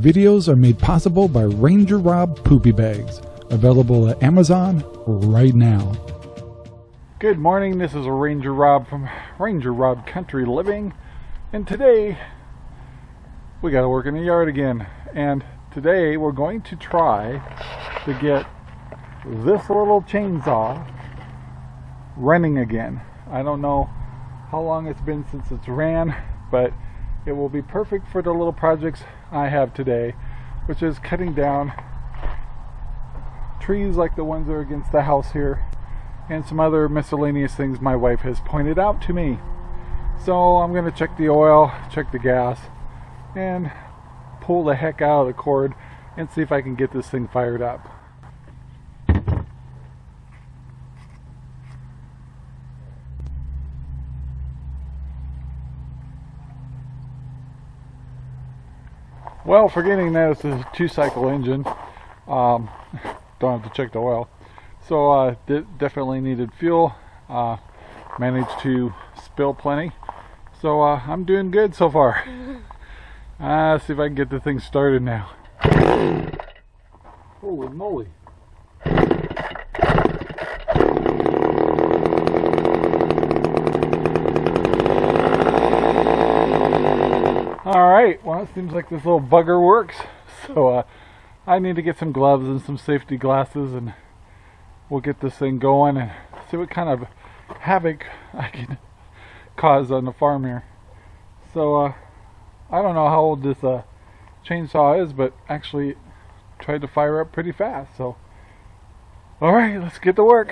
Videos are made possible by Ranger Rob Poopy Bags, available at Amazon right now. Good morning, this is Ranger Rob from Ranger Rob Country Living, and today we got to work in the yard again. And today we're going to try to get this little chainsaw running again. I don't know how long it's been since it's ran, but it will be perfect for the little projects I have today, which is cutting down trees like the ones that are against the house here, and some other miscellaneous things my wife has pointed out to me. So I'm going to check the oil, check the gas, and pull the heck out of the cord and see if I can get this thing fired up. Well, forgetting that it's a two-cycle engine, um, don't have to check the oil. So uh, definitely needed fuel. Uh, managed to spill plenty. So uh, I'm doing good so far. Uh, see if I can get the thing started now. Holy moly. Alright, well it seems like this little bugger works. So uh, I need to get some gloves and some safety glasses and we'll get this thing going and see what kind of havoc I can cause on the farm here. So uh, I don't know how old this uh, chainsaw is, but actually tried to fire up pretty fast. So, alright, let's get to work.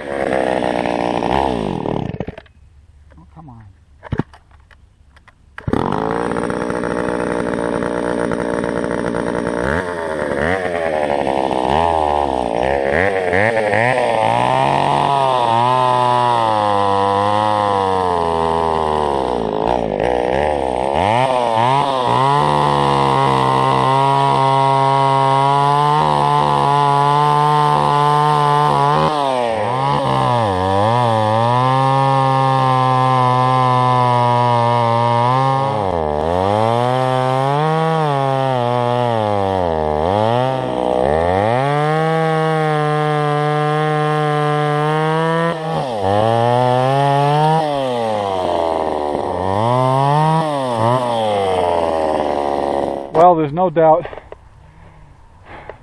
Well, there's no doubt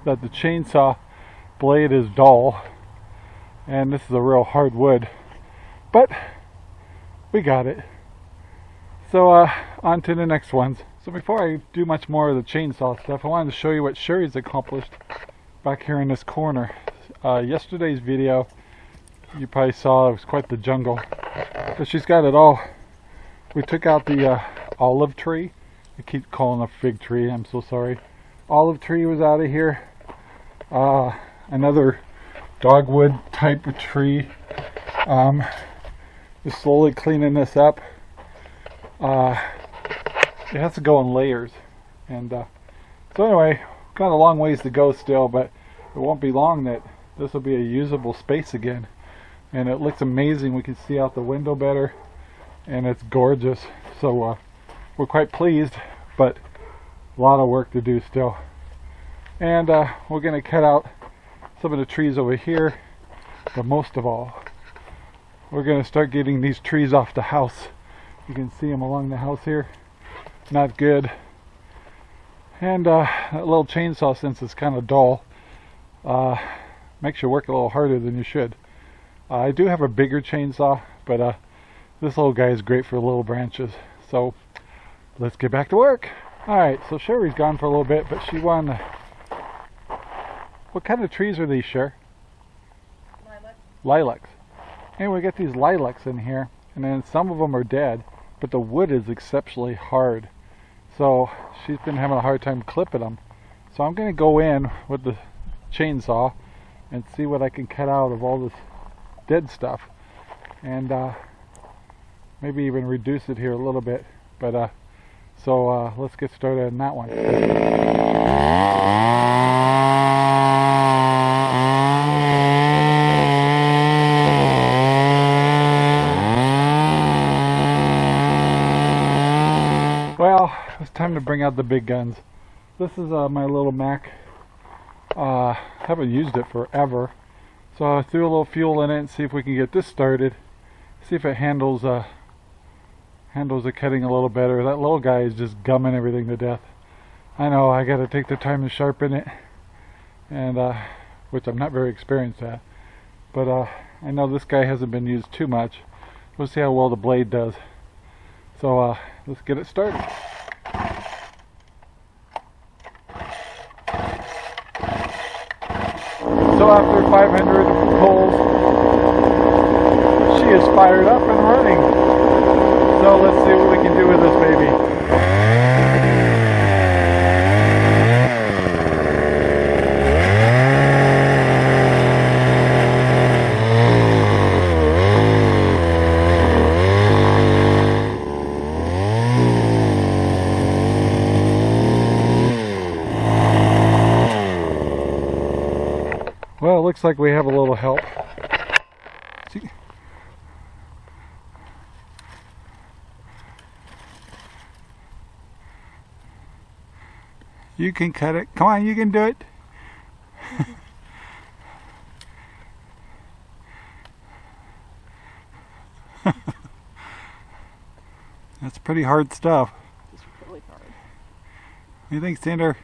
that the chainsaw blade is dull and this is a real hard wood but we got it. So uh, on to the next ones. So before I do much more of the chainsaw stuff I wanted to show you what Sherry's accomplished back here in this corner. Uh, yesterday's video you probably saw it was quite the jungle. But she's got it all. We took out the uh, olive tree I keep calling a fig tree, I'm so sorry. Olive tree was out of here. Uh, another dogwood type of tree. Um, just slowly cleaning this up. Uh, it has to go in layers. And uh, so anyway, got a long ways to go still, but it won't be long that this will be a usable space again. And it looks amazing. We can see out the window better. And it's gorgeous. So uh, we're quite pleased, but a lot of work to do still. And uh, we're going to cut out some of the trees over here, but most of all, we're going to start getting these trees off the house. You can see them along the house here. Not good. And uh, that little chainsaw, since it's kind of dull, uh, makes you work a little harder than you should. Uh, I do have a bigger chainsaw, but uh, this little guy is great for little branches. So let's get back to work. Alright, so Sherry's gone for a little bit, but she won. What kind of trees are these, Sher? Lilacs. Lilacs. And we got these lilacs in here, and then some of them are dead, but the wood is exceptionally hard. So she's been having a hard time clipping them. So I'm going to go in with the chainsaw and see what I can cut out of all this dead stuff. And uh, maybe even reduce it here a little bit. But uh, so uh, let's get started on that one. Well, it's time to bring out the big guns. This is uh, my little Mac. Uh, haven't used it forever. So I threw a little fuel in it and see if we can get this started. See if it handles uh, handles the cutting a little better. That little guy is just gumming everything to death. I know I got to take the time to sharpen it, and uh, which I'm not very experienced at. But uh, I know this guy hasn't been used too much. We'll see how well the blade does. So uh, let's get it started. So after 500 pulls, she is fired up and running. So let's see what we can do with this baby. Well, it looks like we have a little help. You can cut it. Come on, you can do it. That's pretty hard stuff. It's really hard. What do you think, Sander?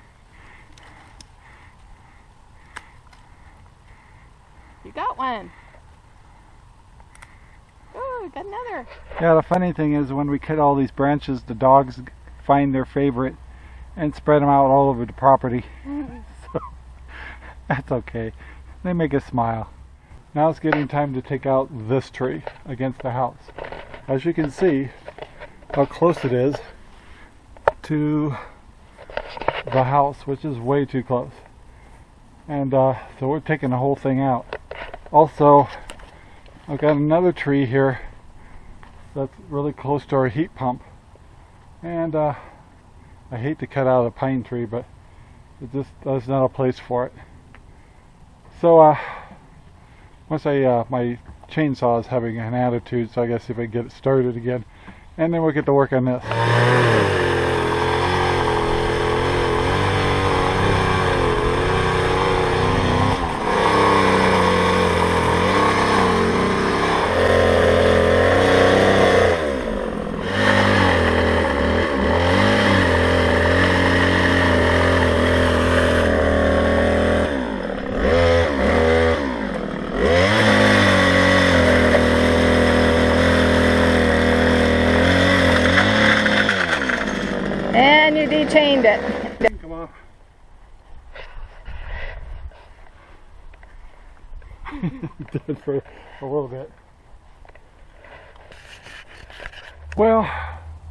You got one. Oh, got another. Yeah, the funny thing is when we cut all these branches, the dogs find their favorite and spread them out all over the property. so that's okay. They make us smile. Now it's getting time to take out this tree against the house. As you can see how close it is to the house, which is way too close. And uh, so we're taking the whole thing out. Also, I've got another tree here that's really close to our heat pump. And uh, I hate to cut out a pine tree, but it just there's not a place for it. So uh, once I uh, my chainsaw is having an attitude, so I guess if I get it started again, and then we'll get to work on this. And you dechained it. Come on. Dead for a little bit. Well,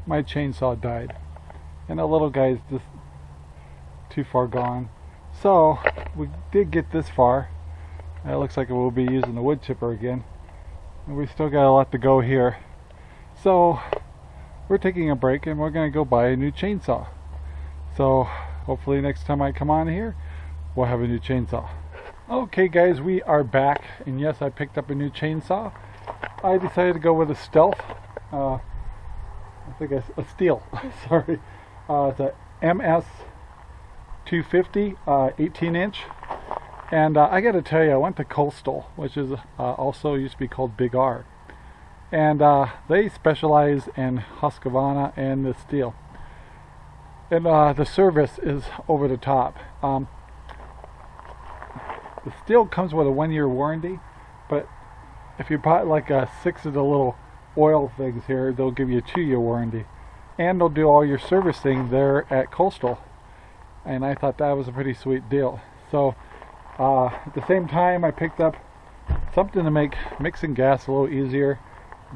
my chainsaw died, and the little guy's just too far gone. So we did get this far. It looks like we'll be using the wood chipper again, and we still got a lot to go here. So we're taking a break, and we're going to go buy a new chainsaw. So hopefully next time I come on here, we'll have a new chainsaw. Okay guys, we are back, and yes, I picked up a new chainsaw. I decided to go with a Stealth. Uh, I think it's a Stihl. Sorry, uh, it's a MS 250, uh, 18 inch. And uh, I got to tell you, I went to Coastal, which is uh, also used to be called Big R, and uh, they specialize in Husqvarna and the Stihl and the service is over the top. Um, the Stihl comes with a one-year warranty, but if you buy like uh, six of the little oil things here, they'll give you a two-year warranty, and they'll do all your servicing there at Coastal. And I thought that was a pretty sweet deal. So uh, at the same time, I picked up something to make mixing gas a little easier.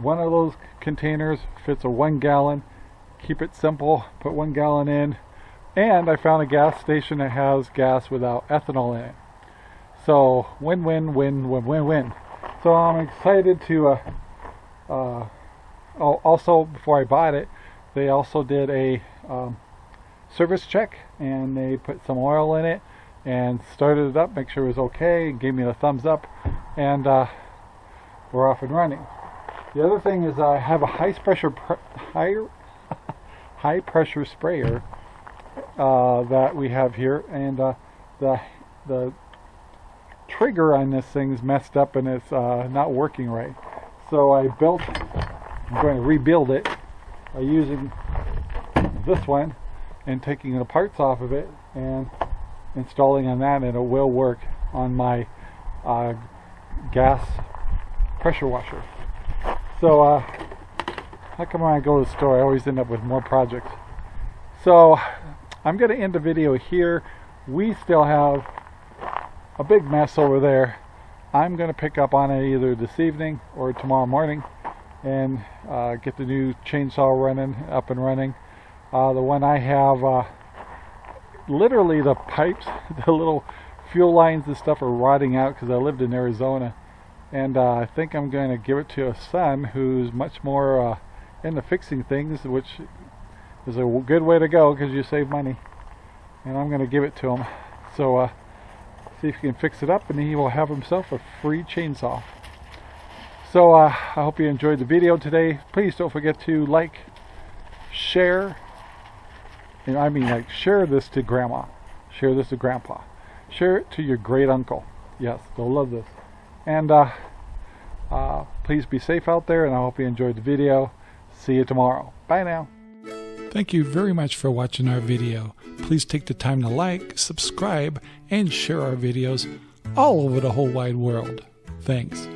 One of those containers fits a one gallon keep it simple, put one gallon in, and I found a gas station that has gas without ethanol in it. So win win win win win win. So I'm excited to. Uh, uh, also, before I bought it, they also did a um, service check, and they put some oil in it and started it up, make sure it was okay, gave me the thumbs up, and uh, we're off and running. The other thing is I have a high pressure pr higher high pressure sprayer uh, that we have here, and uh, the the trigger on this thing's messed up and it's uh, not working right. So I built. I'm going to rebuild it by using this one and taking the parts off of it and installing on that, and it will work on my uh, gas pressure washer. So, uh, how come when I go to the store, I always end up with more projects? So, I'm going to end the video here. We still have a big mess over there. I'm going to pick up on it either this evening or tomorrow morning and uh, get the new chainsaw running, up and running. Uh, the one I have, uh, literally the pipes, the little fuel lines and stuff are rotting out because I lived in Arizona. And uh, I think I'm going to give it to a son who's much more uh, into fixing things, which is a good way to go because you save money. And I'm going to give it to him. So uh, he can fix it up and he will have himself a free chainsaw. So uh, I hope you enjoyed the video today. Please don't forget to like, share, and I mean like share this to grandma, share this to grandpa, share it to your great uncle. Yes, they'll love this. And uh, uh, please be safe out there and I hope you enjoyed the video. See you tomorrow. Bye now. Thank you very much for watching our video. Please take the time to like, subscribe, and share our videos all over the whole wide world. Thanks.